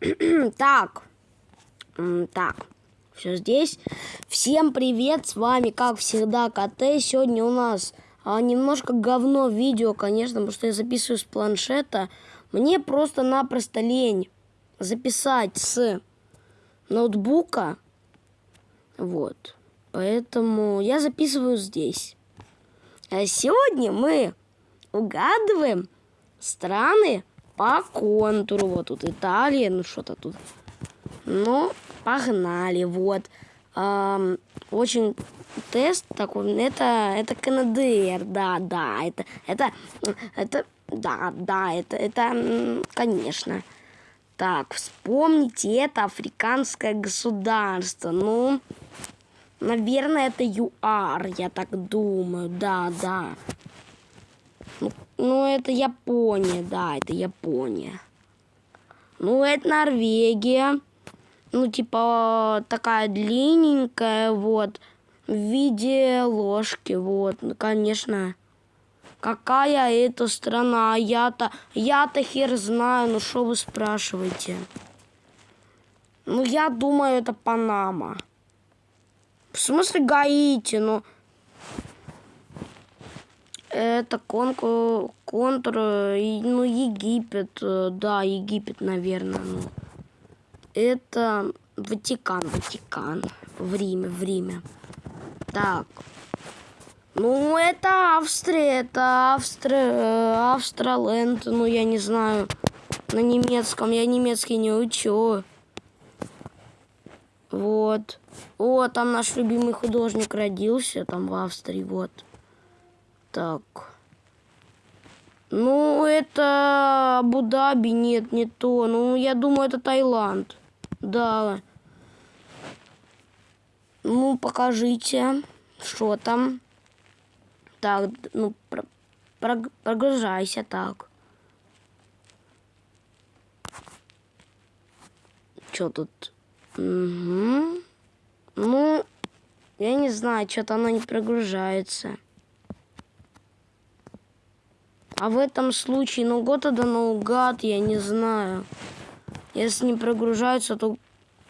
так. Так. Все здесь. Всем привет, с вами, как всегда, КТ. Сегодня у нас а, немножко говно видео, конечно, потому что я записываю с планшета. Мне просто-напросто лень записать с ноутбука. Вот. Поэтому я записываю здесь. А сегодня мы угадываем страны по контуру. Вот тут Италия, ну что-то тут. Ну, погнали, вот. Эм, очень тест такой, это, это КНДР, да, да, это, это, это, да, да, это, это, конечно. Так, вспомните, это африканское государство, ну, наверное, это ЮАР, я так думаю, да, да. Ну, ну, это Япония, да, это Япония. Ну, это Норвегия. Ну, типа, такая длинненькая, вот, в виде ложки, вот, ну, конечно. Какая это страна? Я-то, я-то хер знаю, ну, что вы спрашиваете? Ну, я думаю, это Панама. В смысле Гаити, ну... Это конкур, контур, ну, Египет, э, да, Египет, наверное, ну. Это Ватикан, Ватикан, в Риме, в Риме. Так. Ну, это Австрия, это Австрия, э, Австраленд, ну, я не знаю, на немецком, я немецкий не учу. Вот. О, там наш любимый художник родился, там в Австрии, вот. Так. Ну, это Абу-Даби, нет, не то. Ну, я думаю, это Таиланд. Да. Ну, покажите, что там. Так, ну, про про прогружайся так. Что тут? Угу. Ну, я не знаю, что-то оно не прогружается. А в этом случае, ну, год это наугад, я не знаю. Если не прогружаются, то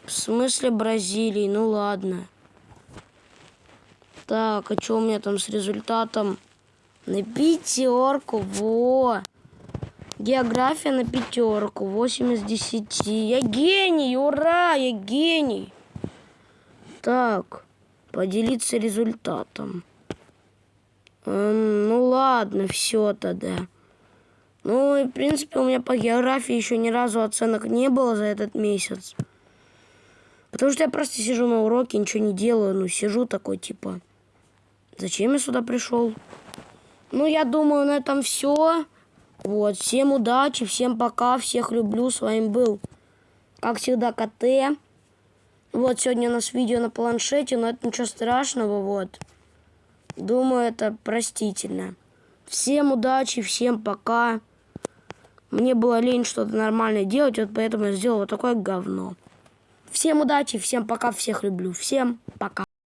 в смысле Бразилии? Ну, ладно. Так, а что у меня там с результатом? На пятерку, во! География на пятерку, 8 из 10. Я гений, ура, я гений. Так, поделиться результатом. Эм, ну ладно, все тогда. Ну, и, в принципе, у меня по географии еще ни разу оценок не было за этот месяц. Потому что я просто сижу на уроке, ничего не делаю. Ну, сижу такой, типа, зачем я сюда пришел? Ну, я думаю, на этом все. Вот, всем удачи, всем пока, всех люблю. С вами был, как всегда, КТ. Вот, сегодня у нас видео на планшете, но это ничего страшного, вот. Думаю, это простительно. Всем удачи, всем пока. Мне было лень что-то нормальное делать, вот поэтому я сделал вот такое говно. Всем удачи, всем пока, всех люблю. Всем пока.